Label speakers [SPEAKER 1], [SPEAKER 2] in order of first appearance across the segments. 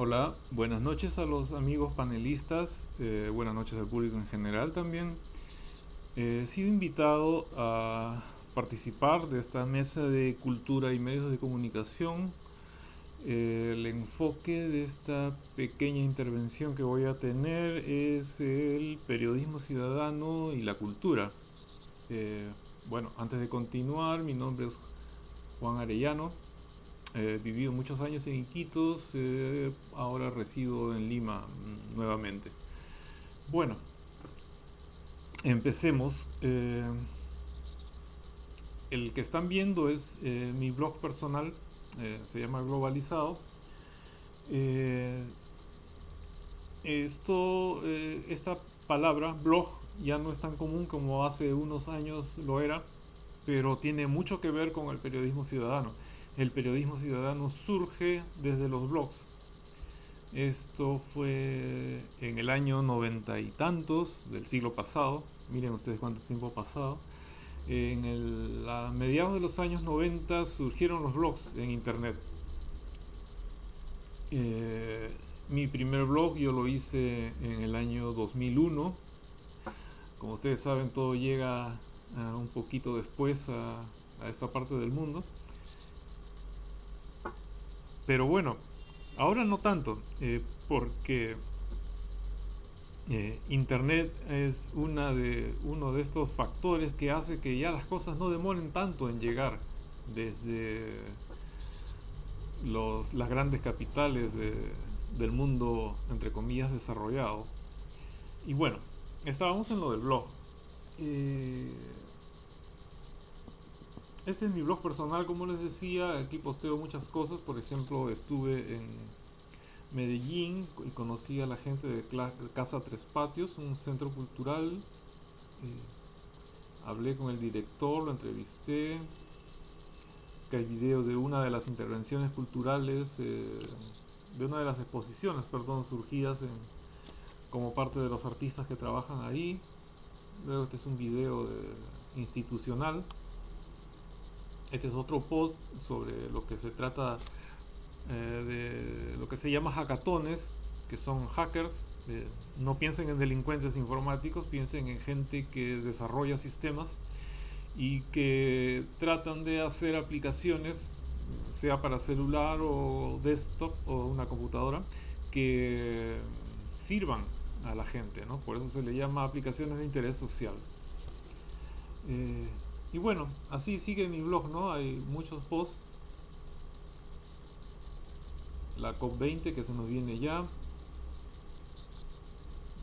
[SPEAKER 1] Hola, buenas noches a los amigos panelistas, eh, buenas noches al público en general también. he sido invitado a participar de esta mesa de cultura y medios de comunicación. Eh, el enfoque de esta pequeña intervención que voy a tener es el periodismo ciudadano y la cultura. Eh, bueno, antes de continuar, mi nombre es Juan Arellano, He vivido muchos años en Iquitos, eh, ahora resido en Lima mm, nuevamente. Bueno, empecemos. Eh, el que están viendo es eh, mi blog personal, se llama Globalizado. esto, esta palabra, blog, ya no es tan común como hace unos años lo era, pero tiene mucho que ver con el periodismo ciudadano el periodismo ciudadano surge desde los blogs. Esto fue en el año noventa y tantos del siglo pasado. Miren ustedes cuánto tiempo ha pasado. En el, mediados de los años 90 surgieron los blogs en internet. Eh, mi primer blog yo lo hice en el año 2001. Como ustedes saben, todo llega un poquito después a esta parte del mundo. Pero bueno, ahora no tanto, eh, porque eh, Internet es una de, uno de estos factores que hace que ya las cosas no demoren tanto en llegar desde los, las grandes capitales del mundo, entre comillas, desarrollado. Y bueno, estábamos en lo del blog. Eh, este es mi blog personal, como les decía, aquí posteo muchas cosas, por ejemplo estuve en Medellín y conocí a la gente de Casa Tres Patios, un centro cultural, eh, hablé con el director, lo entrevisté, que hay video de una de las intervenciones culturales, eh, de una de las exposiciones, perdón, surgidas como parte de los artistas que trabajan ahí, luego este es un video institucional, este es otro post sobre lo que se trata eh, de lo que se llama hackatones, que son hackers. Eh, no piensen en delincuentes informáticos, piensen en gente que desarrolla sistemas y que tratan de hacer aplicaciones, sea para celular o desktop o una computadora, que sirvan a la gente, ¿no? Por eso se le llama aplicaciones de interés social. Eh, y bueno, así sigue mi blog, ¿no? Hay muchos posts. La COP20 que se nos viene ya.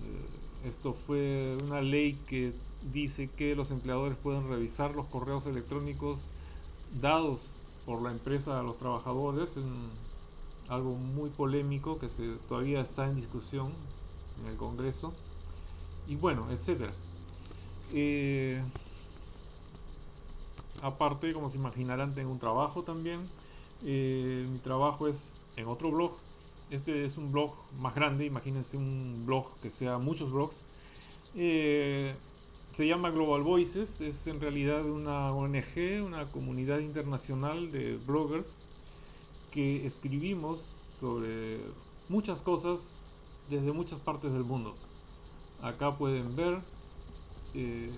[SPEAKER 1] Eh, esto fue una ley que dice que los empleadores pueden revisar los correos electrónicos dados por la empresa a los trabajadores. algo muy polémico que se, todavía está en discusión en el Congreso. Y bueno, etcétera. Eh, aparte, como se imaginarán, tengo un trabajo también. Eh, mi trabajo es en otro blog. Este es un blog más grande, imagínense un blog que sea muchos blogs. Eh, se llama Global Voices, es en realidad una ONG, una comunidad internacional de bloggers que escribimos sobre muchas cosas desde muchas partes del mundo. Acá pueden ver eh,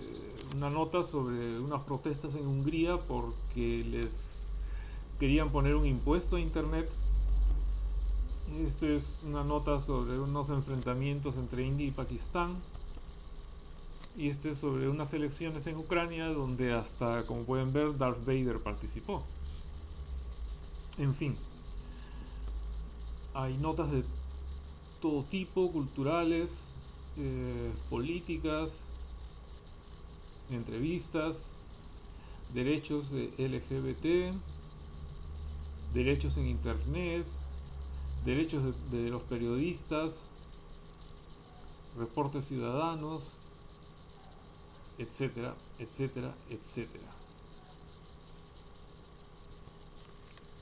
[SPEAKER 1] una nota sobre unas protestas en Hungría porque les querían poner un impuesto a internet. Esta es una nota sobre unos enfrentamientos entre India y Pakistán. Y este es sobre unas elecciones en Ucrania donde hasta, como pueden ver, Darth Vader participó. En fin, hay notas de todo tipo, culturales, eh, políticas, entrevistas, derechos de LGBT, derechos en Internet, derechos de, los periodistas, reportes ciudadanos, etcétera, etcétera, etcétera.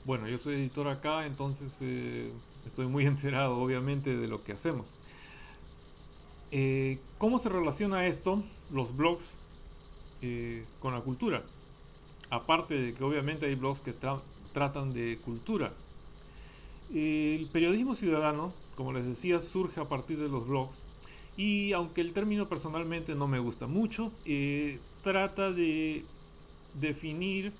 [SPEAKER 1] Bueno, yo soy editor acá, entonces eh, estoy muy enterado obviamente de lo que hacemos. Eh, ¿Cómo se relaciona esto, los blogs, eh, con la cultura. Aparte de que obviamente hay blogs que tratan de cultura. El periodismo ciudadano, como les decía, surge a partir de los blogs y aunque el término personalmente no me gusta mucho, eh, trata de definir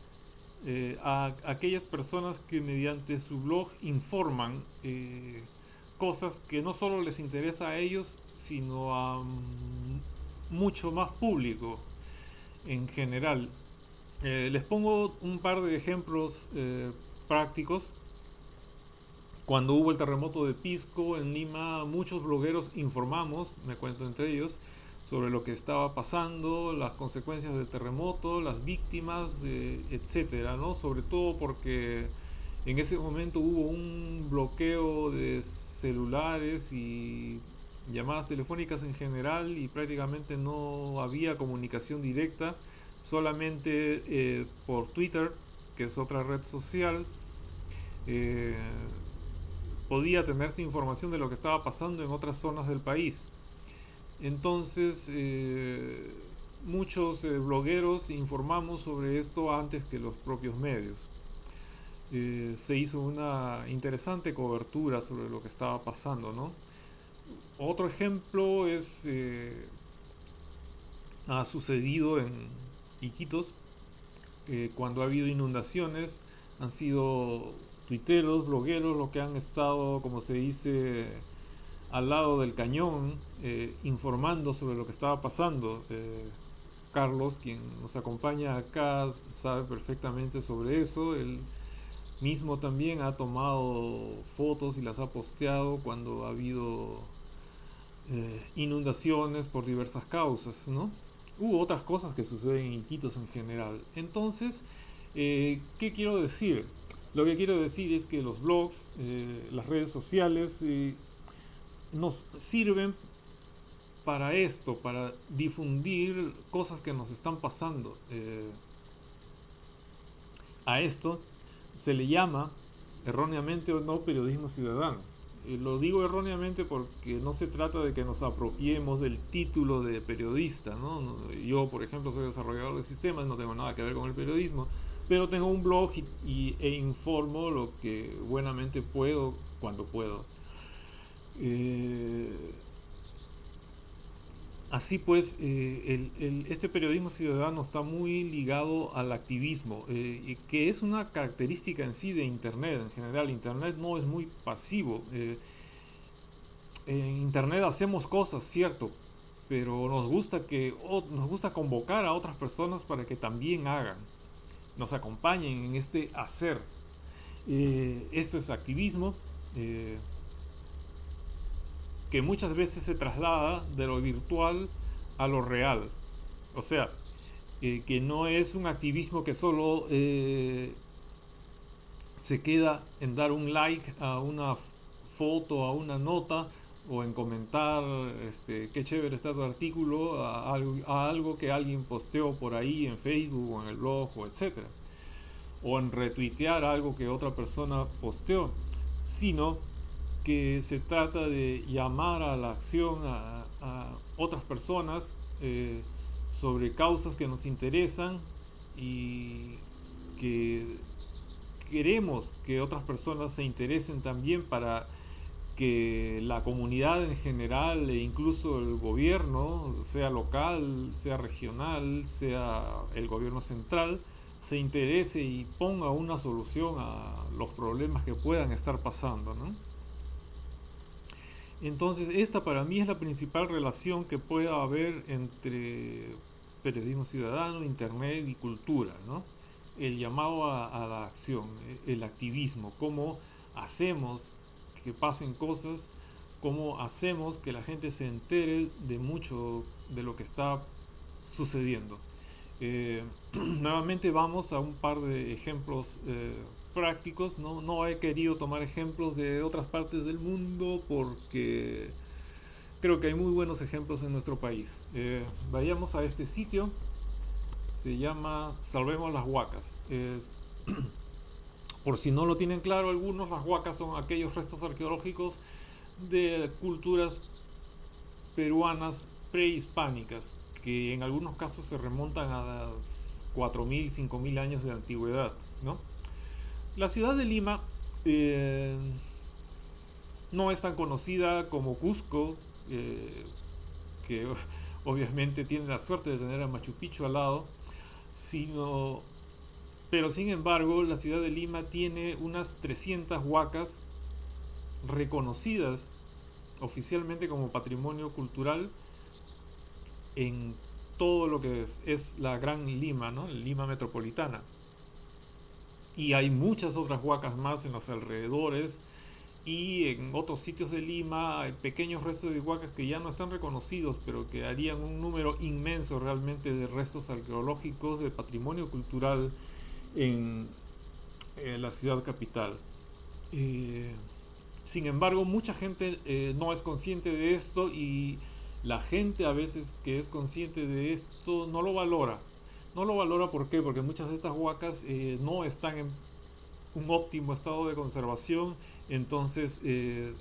[SPEAKER 1] eh, a aquellas personas que mediante su blog informan cosas que no solo les interesa a ellos, sino a mucho más público en general. les pongo un par de ejemplos prácticos cuando hubo el terremoto de Pisco en Lima, muchos blogueros informamos, me cuento entre ellos, sobre lo que estaba pasando, las consecuencias del terremoto, las víctimas, etcétera, ¿no? Sobre todo porque en ese momento hubo un bloqueo de celulares y llamadas telefónicas en general y prácticamente no había comunicación directa, solamente eh, por Twitter, que es otra red social. Eh, podía tenerse información de lo que estaba pasando en otras zonas del país. Entonces, eh, muchos blogueros informamos sobre esto antes que los propios medios. Se hizo una interesante cobertura sobre lo que estaba pasando, ¿no? Otro ejemplo es, ha sucedido en Iquitos, cuando ha habido inundaciones, han sido tuiteros, blogueros, los que han estado, como se dice, al lado del cañón, eh, informando sobre lo que estaba pasando. Eh, Carlos, quien nos acompaña acá, sabe perfectamente sobre eso. Mismo también ha tomado fotos y las ha posteado cuando ha habido eh, inundaciones por diversas causas, ¿no? Hubo otras cosas que suceden en Iquitos en general. Entonces, ¿qué quiero decir? Lo que quiero decir es que los blogs, eh, las redes sociales, eh, nos sirven para esto, para difundir cosas que nos están pasando. Eh, a esto se le llama, erróneamente o no, periodismo ciudadano. lo digo erróneamente porque no se trata de que nos apropiemos del título de periodista. Yo, por ejemplo, soy desarrollador de sistemas, no tengo nada que ver con el periodismo, pero tengo un blog y, e informo lo que buenamente puedo cuando puedo. Eh, así pues, eh, este periodismo ciudadano está muy ligado al activismo, eh, que es una característica en sí de Internet. En general, Internet no es muy pasivo. en Internet hacemos cosas, cierto, pero nos gusta que nos gusta convocar a otras personas para que también hagan nos acompañen en este hacer. Eh, esto es activismo eh, que muchas veces se traslada de lo virtual a lo real. O sea, eh, que no es un activismo que solo se queda en dar un like a una foto, a una nota, o en comentar este, qué chévere está tu artículo a, algo que alguien posteó por ahí en Facebook o en el blog o etcétera o en retuitear algo que otra persona posteó sino que se trata de llamar a la acción a, otras personas eh, sobre causas que nos interesan y que queremos que otras personas se interesen también para que la comunidad en general e incluso el gobierno, sea local, sea regional, sea el gobierno central, se interese y ponga una solución a los problemas que puedan estar pasando. Entonces esta para mí es la principal relación que pueda haber entre periodismo ciudadano, internet y cultura. El llamado a, a la acción, el activismo, cómo hacemos que pasen cosas, cómo hacemos que la gente se entere de mucho de lo que está sucediendo. Eh, nuevamente vamos a un par de ejemplos eh, prácticos. No, no he querido tomar ejemplos de otras partes del mundo porque creo que hay muy buenos ejemplos en nuestro país. Eh, vayamos a este sitio. Se llama Salvemos las Huacas. Es Por si no lo tienen claro algunos, las huacas son aquellos restos arqueológicos de culturas peruanas prehispánicas, que en algunos casos se remontan a 4.000, 5.000 años de antigüedad. ¿no? La ciudad de Lima eh, no es tan conocida como Cusco, eh, que obviamente tiene la suerte de tener a Machu Picchu al lado, sino, pero sin embargo la ciudad de Lima tiene unas 300 huacas reconocidas oficialmente como patrimonio cultural en todo lo que es, la Gran Lima, ¿no? Lima metropolitana. Y hay muchas otras huacas más en los alrededores y en otros sitios de Lima pequeños restos de huacas que ya no están reconocidos, pero que harían un número inmenso realmente de restos arqueológicos, de patrimonio cultural en, la ciudad capital. Eh, sin embargo, mucha gente eh, no es consciente de esto y la gente a veces que es consciente de esto no lo valora. No lo valora. Porque muchas de estas huacas eh, no están en un óptimo estado de conservación, entonces eh,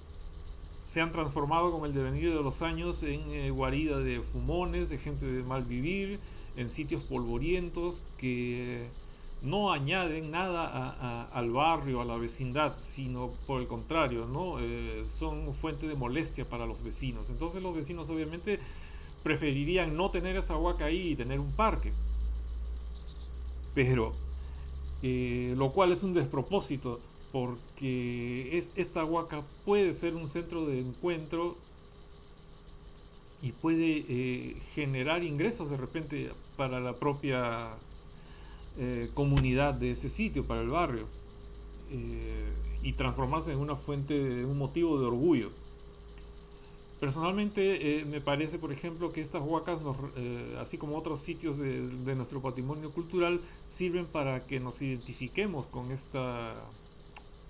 [SPEAKER 1] se han transformado con el devenir de los años en eh, guarida de fumones, de gente de mal vivir, en sitios polvorientos que no añaden nada al barrio, a la vecindad, sino por el contrario, ¿no? Eh, son fuente de molestia para los vecinos. Entonces los vecinos obviamente preferirían no tener esa huaca ahí y tener un parque. Pero, eh, lo cual es un despropósito, porque es, esta huaca puede ser un centro de encuentro y puede eh, generar ingresos de repente para la propia eh, comunidad de ese sitio, para el barrio, eh, y transformarse en una fuente, de, un motivo de orgullo. Personalmente eh, me parece, por ejemplo, que estas huacas, así como otros sitios de, nuestro patrimonio cultural, sirven para que nos identifiquemos con esta,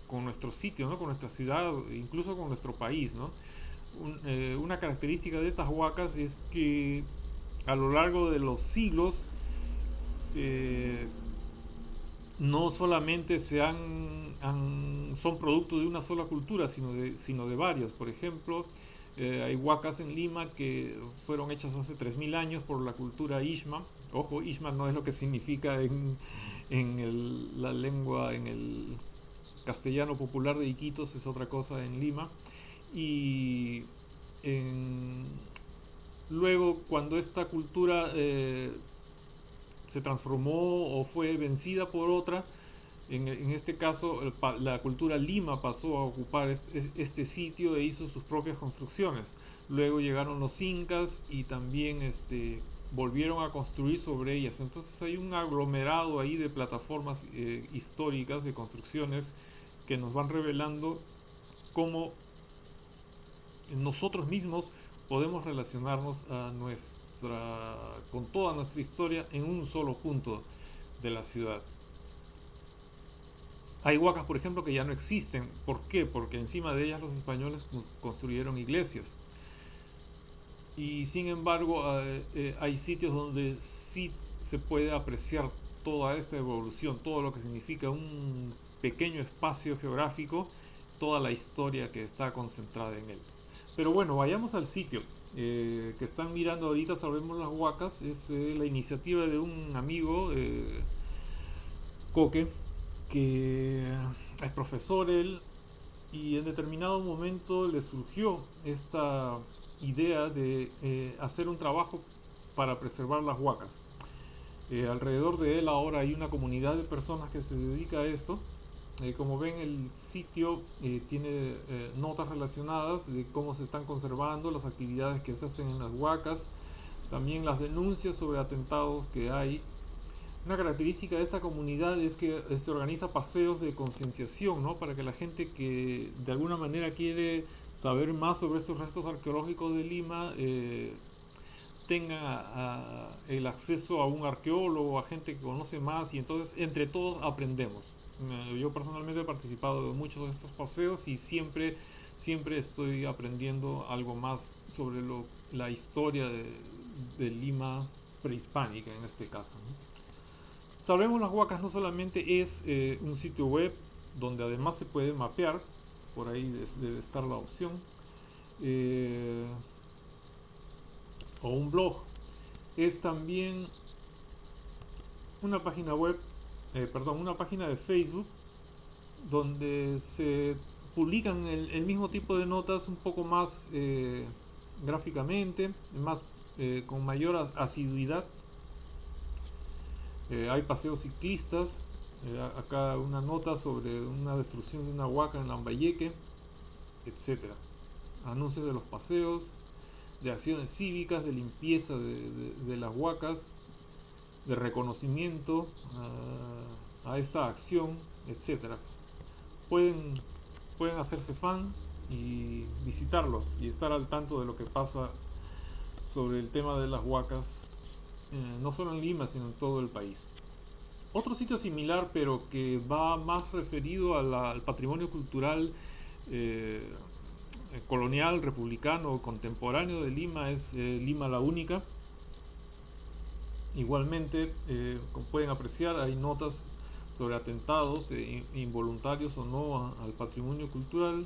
[SPEAKER 1] con nuestro sitio, ¿no? con nuestra ciudad, incluso con nuestro país. ¿no? una característica de estas huacas es que a lo largo de los siglos no solamente se han, son producto de una sola cultura, sino de, sino de varios. Por ejemplo, eh, hay huacas en Lima que fueron hechas hace 3.000 años por la cultura Ishma. Ojo, Ishma no es lo que significa en, en la lengua, en el castellano popular de Iquitos, es otra cosa en Lima. Y luego, cuando esta cultura eh, se transformó o fue vencida por otra. En, este caso, la cultura Lima pasó a ocupar este, sitio e hizo sus propias construcciones. Luego llegaron los incas y también este, volvieron a construir sobre ellas. Entonces hay un aglomerado ahí de plataformas eh, históricas, de construcciones, que nos van revelando cómo nosotros mismos podemos relacionarnos a nuestra con toda nuestra historia en un solo punto de la ciudad. Hay huacas, por ejemplo, que ya no existen. ¿Por qué? Porque encima de ellas los españoles construyeron iglesias. Y sin embargo, eh, eh, hay sitios donde sí se puede apreciar toda esta evolución, todo lo que significa un pequeño espacio geográfico, toda la historia que está concentrada en él. Pero bueno, vayamos al sitio eh, que están mirando ahorita, Salvemos las Huacas. Es eh, la iniciativa de un amigo, eh, Coque, que es profesor él, y en determinado momento le surgió esta idea de hacer un trabajo para preservar las huacas. alrededor de él ahora hay una comunidad de personas que se dedica a esto eh, como ven el sitio eh, tiene eh, notas relacionadas de cómo se están conservando las actividades que se hacen en las huacas, también las denuncias sobre atentados que hay. Una característica de esta comunidad es que se organiza paseos de concienciación, ¿no? Para que la gente que de alguna manera quiere saber más sobre estos restos arqueológicos de Lima tenga el acceso a un arqueólogo, a gente que conoce más y entonces entre todos aprendemos yo personalmente he participado de muchos de estos paseos y siempre, siempre estoy aprendiendo algo más sobre la historia de, Lima prehispánica en este caso. Sabemos las Huacas no solamente es eh, un sitio web donde además se puede mapear, por ahí debe estar la opción, eh, o un blog, es también una página web eh, perdón, una página de Facebook donde se publican el, mismo tipo de notas un poco más eh, gráficamente, más eh, con mayor asiduidad. hay paseos ciclistas, acá una nota sobre una destrucción de una huaca en Lambayeque, etc. Anuncios de los paseos, de acciones cívicas, de limpieza de, las huacas, de reconocimiento a, esta acción, etcétera. Pueden, pueden hacerse fan y visitarlos y estar al tanto de lo que pasa sobre el tema de las huacas, eh, no solo en Lima, sino en todo el país. Otro sitio similar, pero que va más referido al patrimonio cultural eh, colonial, republicano, contemporáneo de Lima, es eh, Lima la Única. Igualmente, como pueden apreciar, hay notas sobre atentados eh, involuntarios o no al patrimonio cultural,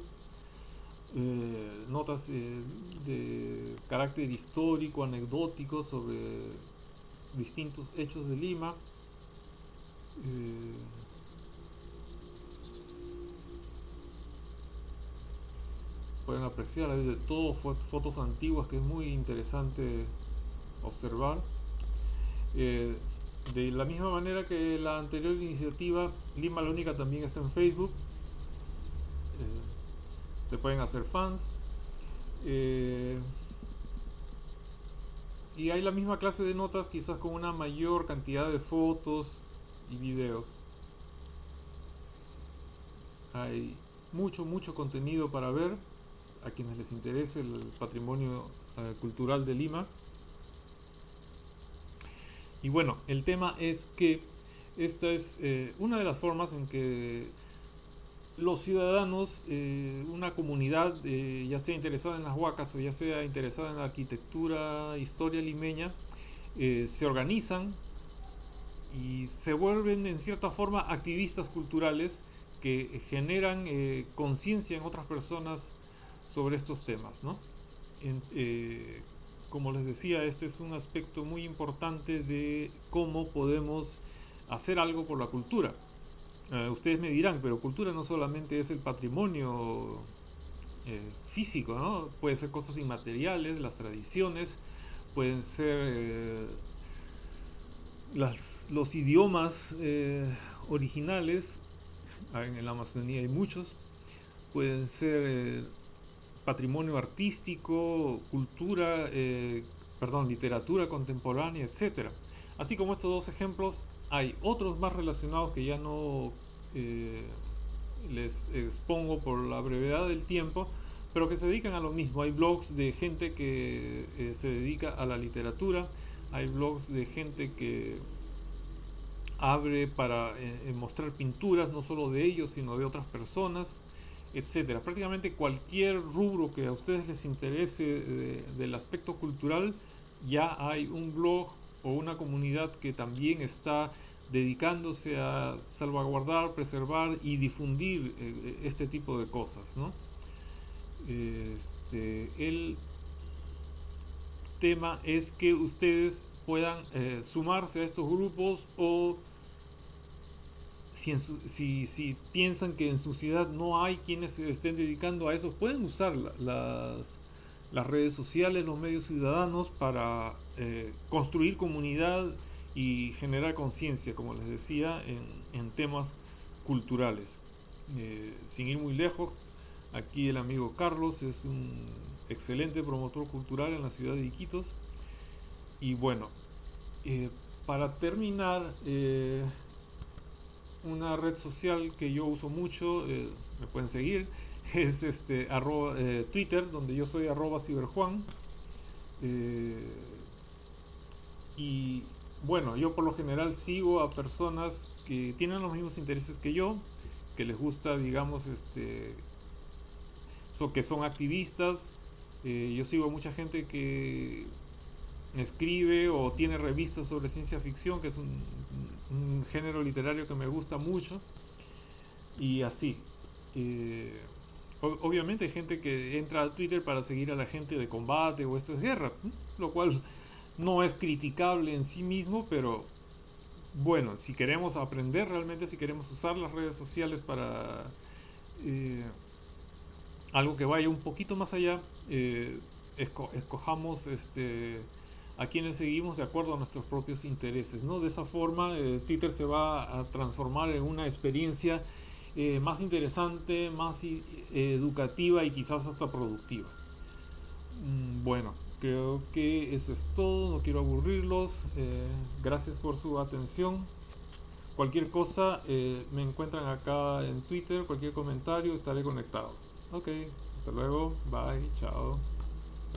[SPEAKER 1] eh, notas eh, de carácter histórico, anecdótico sobre distintos hechos de Lima. Pueden apreciar hay de todo fotos antiguas que es muy interesante observar. De la misma manera que la anterior iniciativa, Lima la Única también está en Facebook. Eh, se pueden hacer fans. Eh, y hay la misma clase de notas, quizás con una mayor cantidad de fotos y videos. Hay mucho, mucho contenido para ver a quienes les interese el patrimonio eh, cultural de Lima. Y bueno, el tema es que esta es eh, una de las formas en que los ciudadanos, eh, una comunidad, ya sea interesada en las huacas o ya sea interesada en la arquitectura, historia limeña, se organizan y se vuelven en cierta forma activistas culturales que generan conciencia en otras personas sobre estos temas. ¿no? como les decía, este es un aspecto muy importante de cómo podemos hacer algo por la cultura. Eh, ustedes me dirán, pero cultura no solamente es el patrimonio eh, físico, ¿no? Puede ser cosas inmateriales, las tradiciones, pueden ser eh, los idiomas originales, en la Amazonía hay muchos, pueden ser patrimonio artístico, cultura, eh, perdón, literatura contemporánea, etc. Así como estos dos ejemplos, hay otros más relacionados que ya no eh, les expongo por la brevedad del tiempo, pero que se dedican a lo mismo. Hay blogs de gente que eh, se dedica a la literatura, hay blogs de gente que abre para mostrar pinturas, no solo de ellos, sino de otras personas etcétera. Prácticamente cualquier rubro que a ustedes les interese del aspecto cultural, ya hay un blog o una comunidad que también está dedicándose a salvaguardar, preservar y difundir eh, este tipo de cosas. Este, el tema es que ustedes puedan eh, sumarse a estos grupos o si, piensan que en su ciudad no hay quienes se estén dedicando a eso, pueden usar las, las redes sociales, los medios ciudadanos para eh, construir comunidad y generar conciencia, como les decía, en, temas culturales. Eh, sin ir muy lejos, aquí el amigo Carlos es un excelente promotor cultural en la ciudad de Iquitos. Y bueno, eh, para terminar, una red social que yo uso mucho, eh, me pueden seguir, es este eh, Twitter, donde yo soy arroba ciberjuan. Eh, y bueno, yo por lo general sigo a personas que tienen los mismos intereses que yo, que les gusta, digamos, este, que son activistas. yo sigo a mucha gente que escribe o tiene revistas sobre ciencia ficción, que es un, género literario que me gusta mucho, y así. Eh, obviamente hay gente que entra a Twitter para seguir a la gente de combate o esto es guerra, lo cual no es criticable en sí mismo, pero bueno, si queremos aprender realmente, si queremos usar las redes sociales para... Eh, algo que vaya un poquito más allá, eh, escojamos este, a quienes seguimos de acuerdo a nuestros propios intereses. ¿no? De esa forma, eh, Twitter se va a transformar en una experiencia eh, más interesante, más educativa y quizás hasta productiva. Mm, bueno, creo que eso es todo, no quiero aburrirlos. gracias por su atención. Cualquier cosa me encuentran acá en Twitter, cualquier comentario, estaré conectado. Ok, hasta luego, bye, chao.